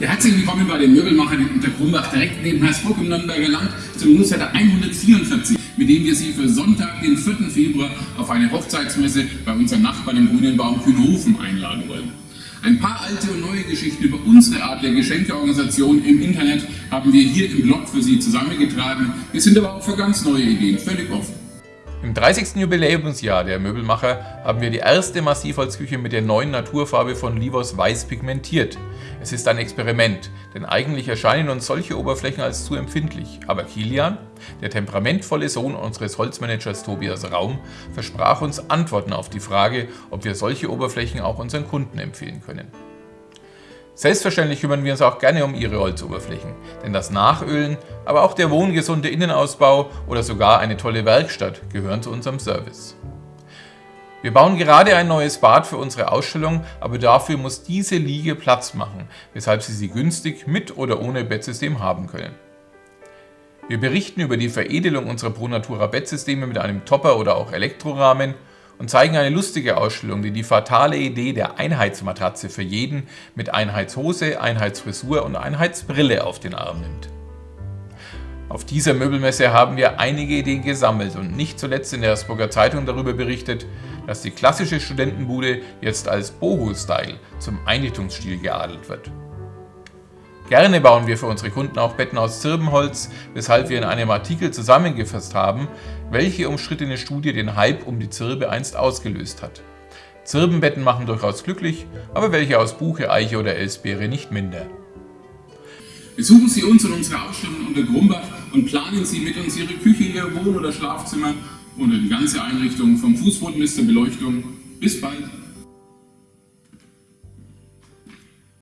Herzlich willkommen bei den Möbelmachern in Unterkrumbach, direkt neben Hersbruck im Nürnberger Land, zum Newsletter 144, mit dem wir Sie für Sonntag, den 4. Februar, auf eine Hochzeitsmesse bei unseren Nachbarn im Grünen Baum Kühnhofen einladen wollen. Ein paar alte und neue Geschichten über unsere Art der Geschenkeorganisation im Internet haben wir hier im Blog für Sie zusammengetragen. Wir sind aber auch für ganz neue Ideen völlig offen. Im 30. Jubiläumsjahr der Möbelmacher haben wir die erste Massivholzküche mit der neuen Naturfarbe von Livos Weiß pigmentiert. Es ist ein Experiment, denn eigentlich erscheinen uns solche Oberflächen als zu empfindlich. Aber Kilian, der temperamentvolle Sohn unseres Holzmanagers Tobias Raum, versprach uns Antworten auf die Frage, ob wir solche Oberflächen auch unseren Kunden empfehlen können. Selbstverständlich kümmern wir uns auch gerne um Ihre Holzoberflächen, denn das Nachölen, aber auch der wohngesunde Innenausbau oder sogar eine tolle Werkstatt gehören zu unserem Service. Wir bauen gerade ein neues Bad für unsere Ausstellung, aber dafür muss diese Liege Platz machen, weshalb Sie sie günstig mit oder ohne Bettsystem haben können. Wir berichten über die Veredelung unserer Pro Natura Bettsysteme mit einem Topper oder auch Elektrorahmen und zeigen eine lustige Ausstellung, die die fatale Idee der Einheitsmatratze für jeden mit Einheitshose, Einheitsfrisur und Einheitsbrille auf den Arm nimmt. Auf dieser Möbelmesse haben wir einige Ideen gesammelt und nicht zuletzt in der Hersburger Zeitung darüber berichtet, dass die klassische Studentenbude jetzt als Boho-Style zum Einrichtungsstil geadelt wird. Gerne bauen wir für unsere Kunden auch Betten aus Zirbenholz, weshalb wir in einem Artikel zusammengefasst haben, welche umstrittene Studie den Hype um die Zirbe einst ausgelöst hat. Zirbenbetten machen durchaus glücklich, aber welche aus Buche, Eiche oder Elsbeere nicht minder. Besuchen Sie uns in unserer Ausstellung unter Grumbach und planen Sie mit uns Ihre Küche, Ihr Wohn- oder Schlafzimmer oder die ganze Einrichtung vom Fußboden bis zur Beleuchtung. Bis bald!